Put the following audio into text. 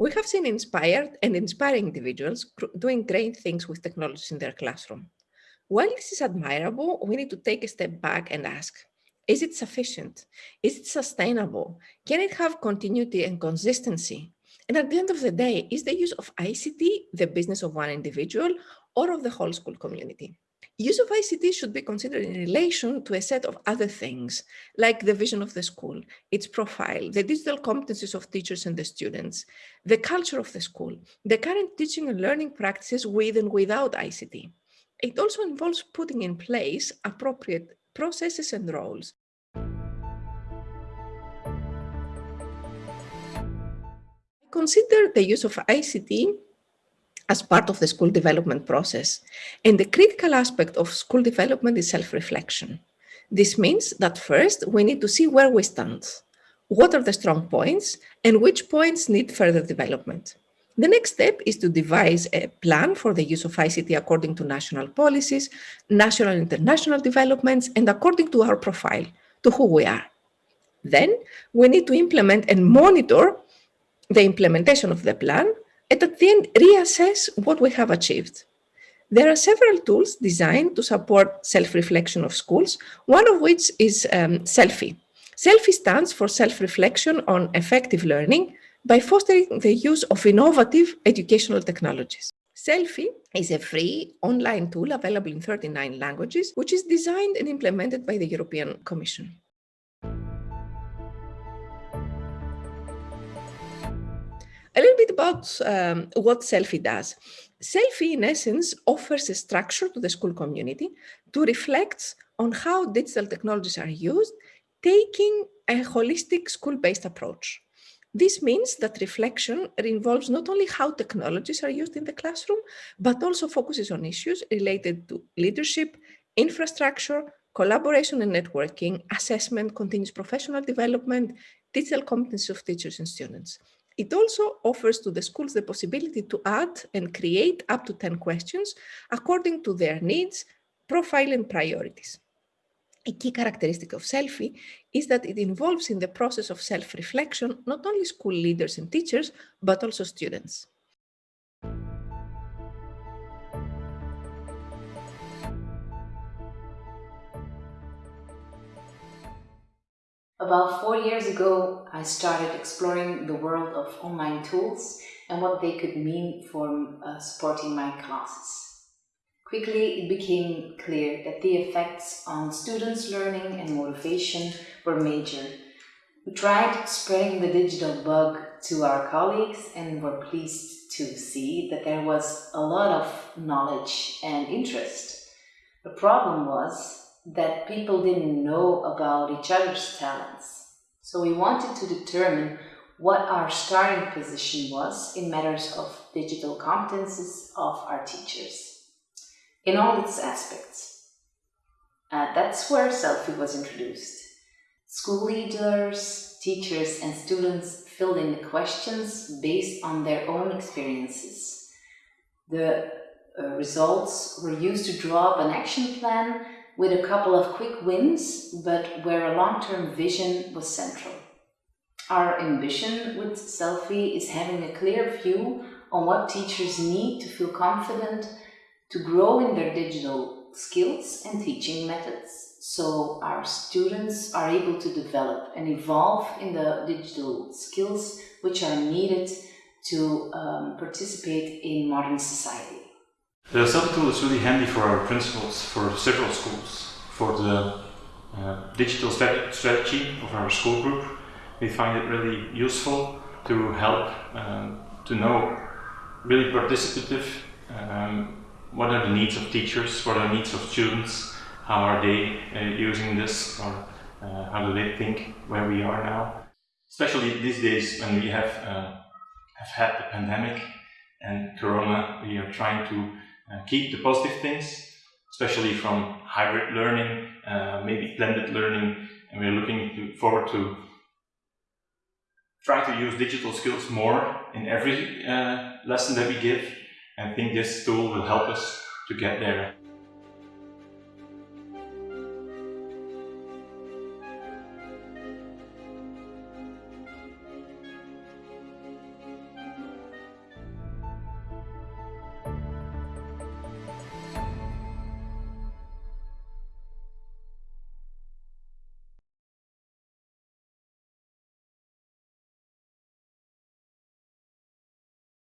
We have seen inspired and inspiring individuals doing great things with technology in their classroom. While this is admirable, we need to take a step back and ask, is it sufficient? Is it sustainable? Can it have continuity and consistency? And at the end of the day, is the use of ICT the business of one individual or of the whole school community? Use of ICT should be considered in relation to a set of other things, like the vision of the school, its profile, the digital competencies of teachers and the students, the culture of the school, the current teaching and learning practices with and without ICT. It also involves putting in place appropriate processes and roles. Consider the use of ICT as part of the school development process. And the critical aspect of school development is self-reflection. This means that first we need to see where we stand, what are the strong points, and which points need further development. The next step is to devise a plan for the use of ICT according to national policies, national and international developments, and according to our profile, to who we are. Then we need to implement and monitor the implementation of the plan and at the end reassess what we have achieved. There are several tools designed to support self-reflection of schools, one of which is um, SELFIE. SELFIE stands for self-reflection on effective learning by fostering the use of innovative educational technologies. SELFIE is a free online tool available in 39 languages, which is designed and implemented by the European Commission. A little bit about um, what SELFIE does. SELFIE, in essence, offers a structure to the school community to reflect on how digital technologies are used, taking a holistic school-based approach. This means that reflection involves not only how technologies are used in the classroom, but also focuses on issues related to leadership, infrastructure, collaboration and networking, assessment, continuous professional development, digital competencies of teachers and students. It also offers to the schools the possibility to add and create up to 10 questions according to their needs, profile and priorities. A key characteristic of SELFIE is that it involves in the process of self-reflection not only school leaders and teachers, but also students. About four years ago, I started exploring the world of online tools and what they could mean for uh, supporting my classes. Quickly, it became clear that the effects on students' learning and motivation were major. We tried spreading the digital bug to our colleagues and were pleased to see that there was a lot of knowledge and interest. The problem was that people didn't know about each other's talents. So we wanted to determine what our starting position was in matters of digital competences of our teachers, in all its aspects. Uh, that's where SELFIE was introduced. School leaders, teachers and students filled in the questions based on their own experiences. The uh, results were used to draw up an action plan with a couple of quick wins, but where a long-term vision was central. Our ambition with SELFIE is having a clear view on what teachers need to feel confident to grow in their digital skills and teaching methods so our students are able to develop and evolve in the digital skills which are needed to um, participate in modern society. The SELFIE tool is really handy for our principals for several schools. For the uh, digital strategy of our school group, we find it really useful to help um, to know really participative um, what are the needs of teachers, what are the needs of students, how are they uh, using this or uh, how do they think where we are now. Especially these days when we have, uh, have had the pandemic and Corona, we are trying to uh, keep the positive things, especially from hybrid learning, uh, maybe blended learning, and we're looking to, forward to try to use digital skills more in every uh, lesson that we give. And I think this tool will help us to get there.